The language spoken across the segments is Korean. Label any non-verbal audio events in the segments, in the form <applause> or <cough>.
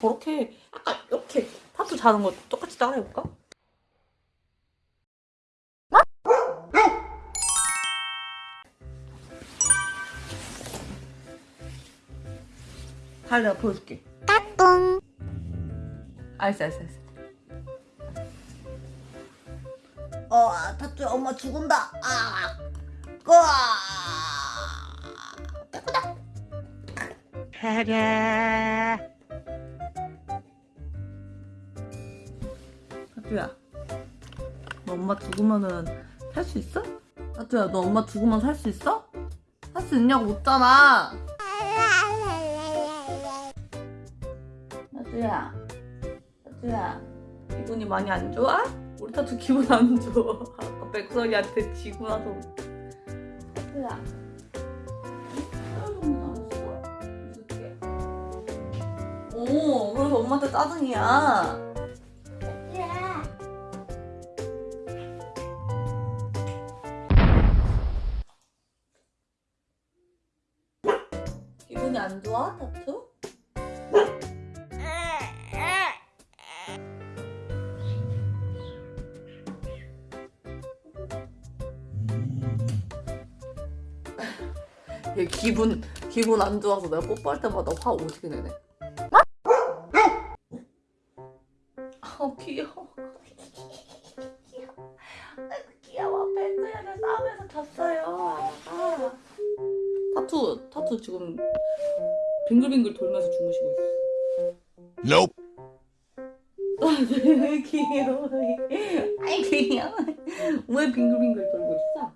저렇게 약간 이렇게 타투 자는 거 똑같이 따라해볼까? 달 내가 보여줄게. 따뚱. 알았어 알았어 알았어. 어 타투야 엄마 죽은다. 아 으아 깨끗다 타 투야 너 엄마 죽으면은 살 수 있어? 타투야 너 엄마 죽으면 살 수 있어? 살 수 있냐고 묻잖아. 타투야 타투야 기분이 많이 안 좋아? 우리 타투 기분 안 좋아. 아까 백설이한테 지고 나서 타투야 오 그래서 엄마한테 짜증이야 기분이 안 좋아 타투? 얘 기분 기분 안 좋아서 내가 뽀뽀할 때마다 화 오지게 내네. 아 귀여워. 아이고 귀여워. 벤츠야를 싸움에서 졌어요. 아. 타투 타투 지금 빙글빙글 돌면서 주무시고 있어. Nope. 귀여워. 아이 귀여워. 왜 빙글빙글 돌고 있어?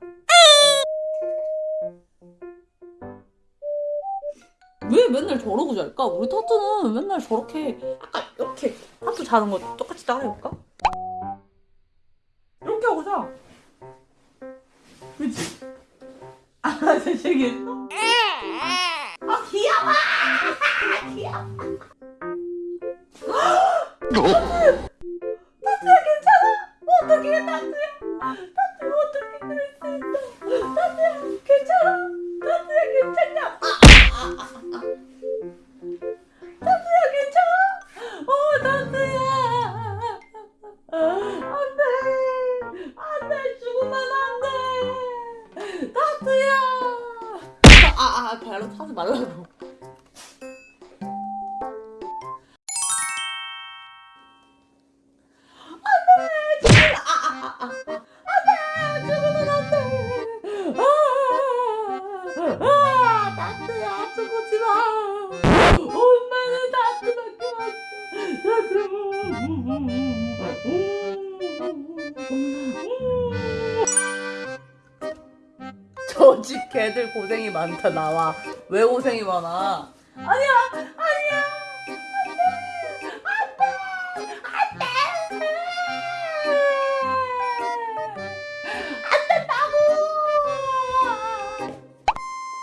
왜 맨날 저러고 잘까? 우리 타투는 맨날 저렇게 약간 이렇게 타투 자는 거 똑같이 따라해볼까? 이렇게 하고 자. 그치? 아, <laughs> 잘생겼어? 아, 귀여워! 타투야, 괜찮아? 어떡해, 타투야? 타투야, 어떻게 그럴 수 있어? 타투야, 괜찮아? 타투야, 괜찮냐? 아, 아, 아. 타투야, 괜찮아? 어, 타투야. 안 돼. 안 돼. 죽으면 안 돼. 타투야. 아, 아, 발로 타지 말라고. 아, 타투야, 죽지 마. 엄마는 타투밖에 없어. 저집 개들 고생이 많다 나와. 왜 고생이 많아? 아니야,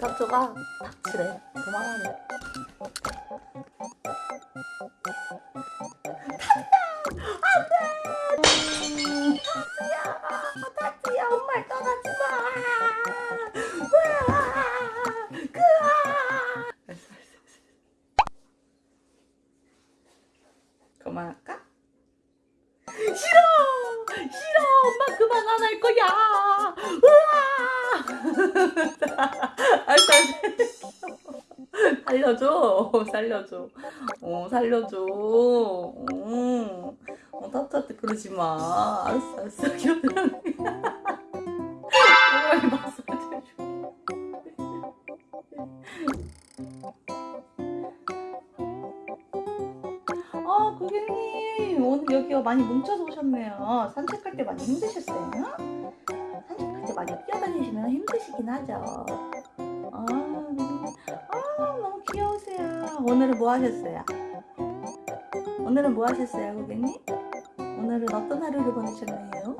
알았어, 알았어, 알았어. 그만할까? 싫어, 그만 안 할 거야. 알았어. <laughs> 살려줘, 살려줘. 어, 살려줘. 어, 어 타투한테 그러지 마. 알았어, 알았어. 여기가 많이 뭉쳐서 오셨네요. 산책할 때 많이 힘드셨어요? 산책할 때 많이 뛰어다니시면 힘드시긴 하죠. 아, 아 너무 귀여우세요. 오늘은 뭐 하셨어요? 오늘은 뭐 하셨어요, 고객님? 오늘은 어떤 하루를 보내셨나요?